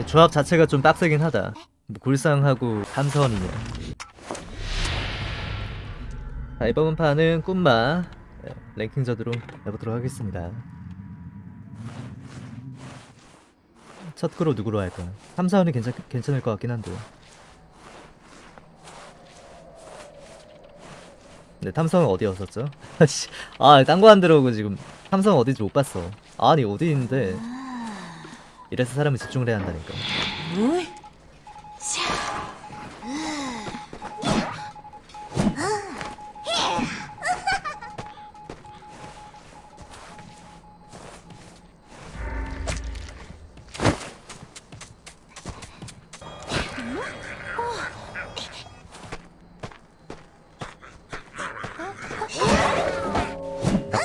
이 조합 자체가 좀 빡세긴 하다. 뭐 골상하고 탐선이냐 자 이번 판은 꿈마 네, 랭킹전으로 해보도록 하겠습니다. 첫 그로 누구로 할까? 탐사원이 괜찮, 괜찮을 것 같긴 한데. 네 탐성은 어디였었죠? 아 딴 거 안 들어오고 지금 탐성 어딘지 못 봤어. 아니 어디 있는데 이래서 사람은 집중을 해야 한다니까.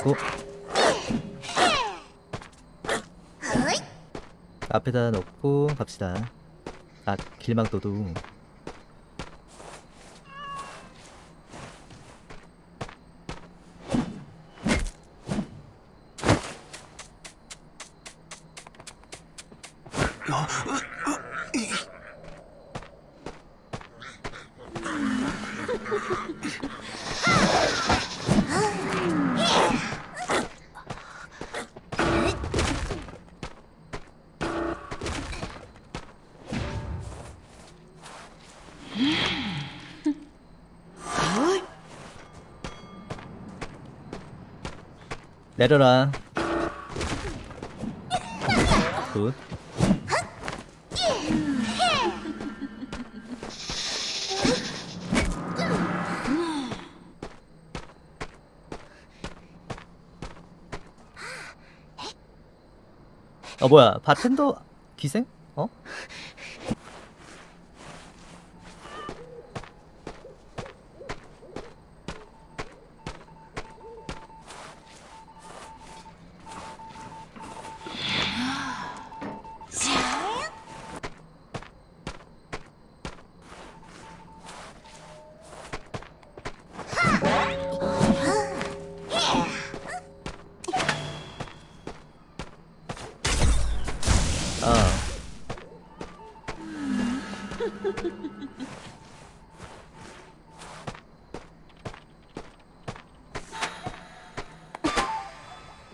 잡고 앞에다 놓고 갑시다. 아 길망도도 내려라 굿 어 뭐야 바텐더 기생? 어?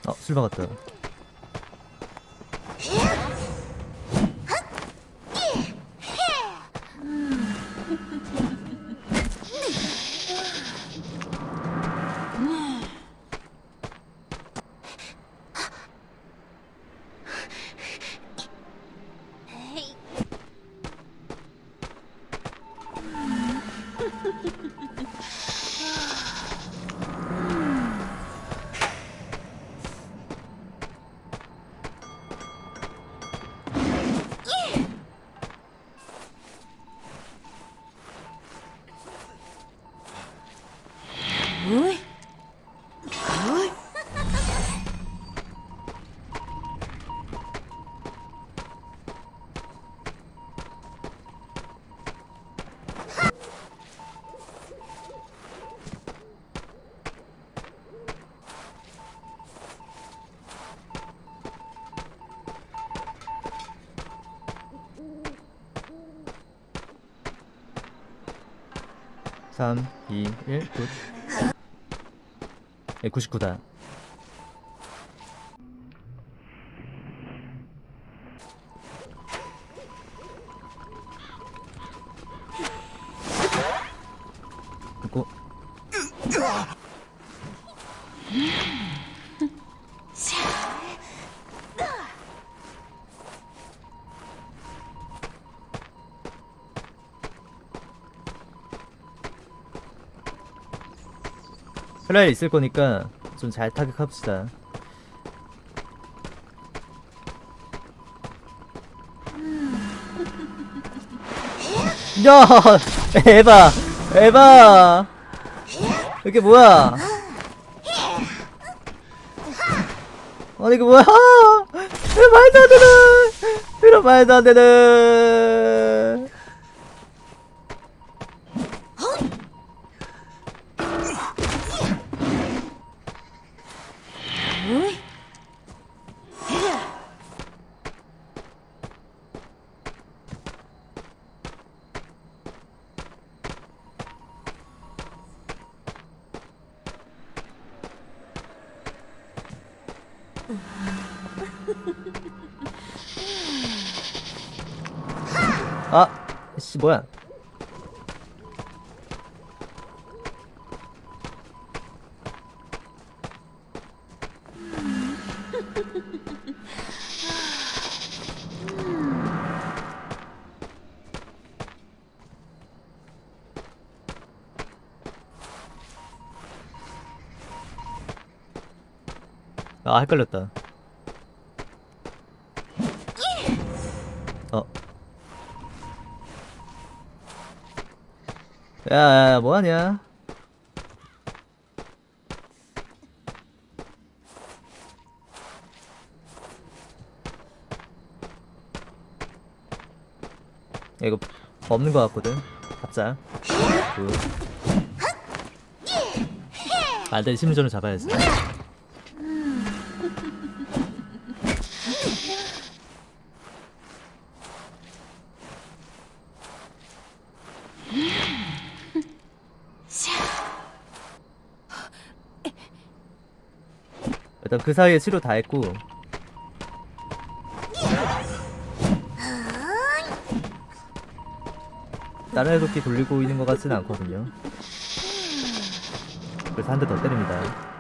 어, 술 먹었다. 삼, 이, 일, 굿. 예, 99다. 플라이 있을 거니까 좀 잘 타격합시다. 야, 에바, 에바. 이게 뭐야? 아니 이게 뭐야? 이거 말도 안 되는, 이거 말도 안 되는. 아, 씨 뭐야? 아 헷갈렸다. 어. 야, 야, 야, 뭐하냐? 야, 이거 없는 것 같거든. 잡자. 그. 아, 일단 심리전을 잡아야지. 일단 그 사이에 치료 다 했고. 다른 해독기 돌리고 있는 것 같지는 않거든요. 그래서 한 대 더 때립니다.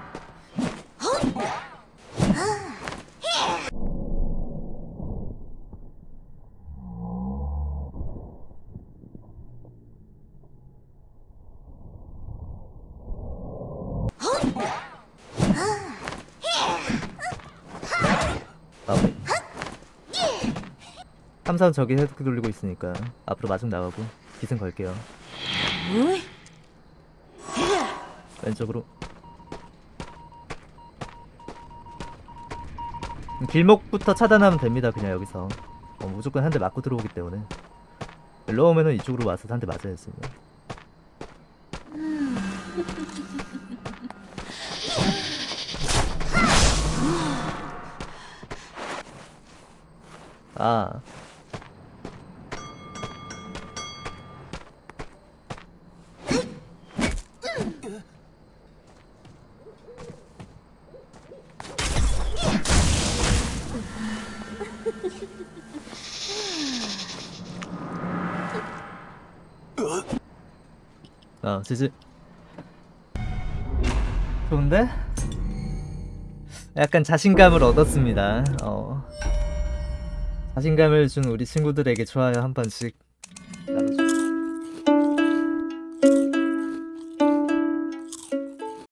마 삼선 저기 해독기 돌리고 있으니까 앞으로 마중 나가고 기승 걸게요. 왼쪽으로. 길목부터 차단하면 됩니다 그냥 여기서. 어, 무조건 한 대 맞고 들어오기 때문에. 일로 오면은 이쪽으로 와서 한 대 맞아야 아 어, 지지. 좋은데? 약간 자신감을 얻었습니다. 어. 자신감을 준 우리 친구들에게 좋아요. 한 번씩